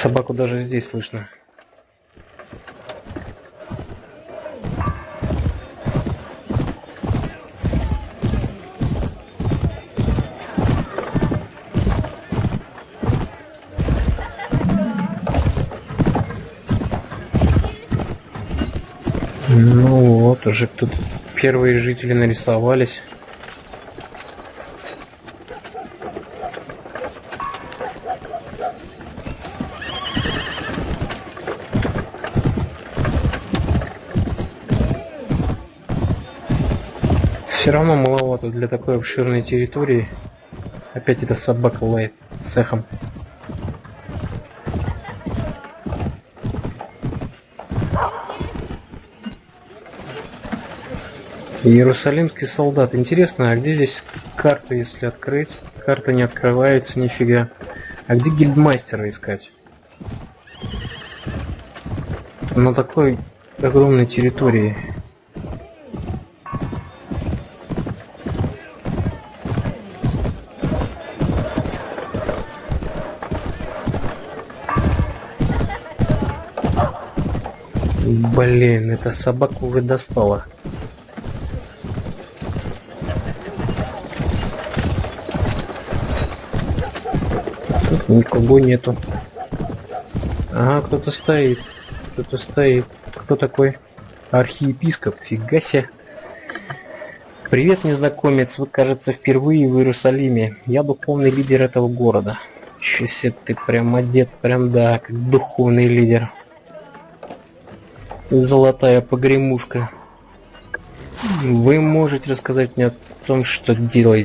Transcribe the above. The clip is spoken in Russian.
Собаку даже здесь слышно. Ну вот, уже тут первые жители нарисовались. Все равно маловато для такой обширной территории. Опять эта собака лает с эхом. Иерусалимский солдат. Интересно, а где здесь карта, если открыть? Карта не открывается, нифига. А где гильдмастера искать? На такой огромной территории. Блин, эта собака уже достала. Тут никого нету. Ага, кто-то стоит. Кто-то стоит. Кто такой? Архиепископ. Фига себе. Привет, незнакомец. Вы, кажется, впервые в Иерусалиме. Я духовный лидер этого города. Чё себе ты прям одет, прям да, как духовный лидер. Золотая погремушка. Вы можете рассказать мне о том, что делаете?